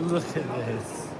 Look at this.